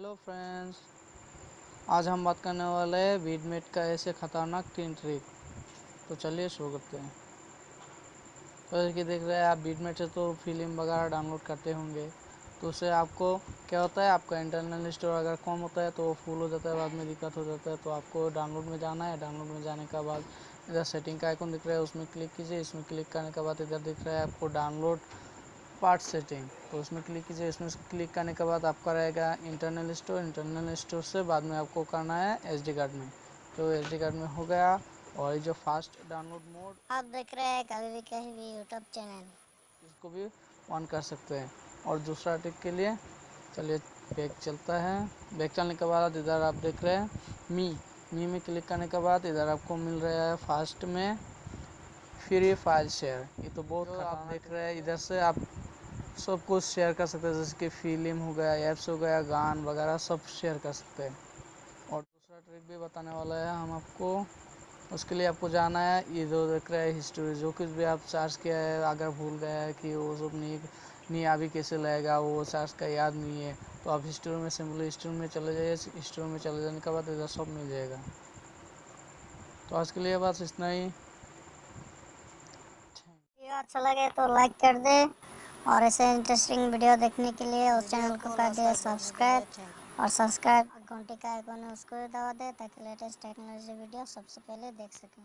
Hello friends आज हम बात करने वाले हैं वीडमेट का ऐसे ख़तरनाक तीन ट्रिक तो चलिए शुरू करते हैं। तो कि देख रहे हैं आप वीडमेट से तो फ़िल्म वगैरह डाउनलोड करते होंगे। तो उससे आपको क्या होता है, आपका इंटरनल स्टोर अगर कम होता है तो वो फुल हो जाता है, बाद में दिक्कत हो जाता है। तो आपको डाउनलोड में जाना है डाउनलोड में जाने के बाद इधर सेटिंग का आइकन दिख रहा है, उसमें क्लिक कीजिए, इसमें क्लिक करने के बाद इधर दिख रहा है आपको डाउनलोड पार्ट सेटिंग तो उसमें क्लिक कीजिए। इसमें क्लिक करने के बाद आपका रहेगा इंटरनल स्टोर इंटरनल स्टोर से बाद में आपको करना है एसडी कार्ड में। तो एसडी कार्ड में हो गया और ये जो फास्ट डाउनलोड मोड आप देख रहे हैं कभी भी कहीं भी यूट्यूब चैनल इसको भी ऑन कर सकते हैं। और दूसरा ट्रिक के लिए चलिए बैग चलता है। बैग चलने के बाद इधर आप देख रहे हैं मी मी में क्लिक करने के बाद इधर आपको मिल रहा है फास्ट में फ्री फ़ाइल शेयर ये तो बहुत आप देख रहे हैं। इधर से आप सब कुछ शेयर कर सकते हैं, जैसे कि फ़िल्म हो गया ऐप्स हो गया, गान वगैरह सब शेयर कर सकते हैं। और दूसरा ट्रिक भी बताने वाला है हम आपको, उसके लिए आपको जाना है, ये जो देख रहा है हिस्ट्री जो कुछ भी आप चार्ज किया है, अगर भूल गया है कि वो सब नहीं नहीं अभी कैसे लगेगा, वो चार्ज का याद नहीं है तो आप हिस्ट्री में सिंपली हिस्ट्री में चले जाइए हिस्ट्री में चले जाने के बाद इधर सब मिल जाएगा। तो आज के लिए बस इतना ही। अच्छा लगे तो लाइक कर दे। और ऐसे इंटरेस्टिंग वीडियो देखने के लिए उस चैनल को कर दिया सब्सक्राइब और सब्सक्राइब घंटी का आइकन उसको भी दबा दे ताकि लेटेस्ट टेक्नोलॉजी वीडियो सबसे पहले देख सकें।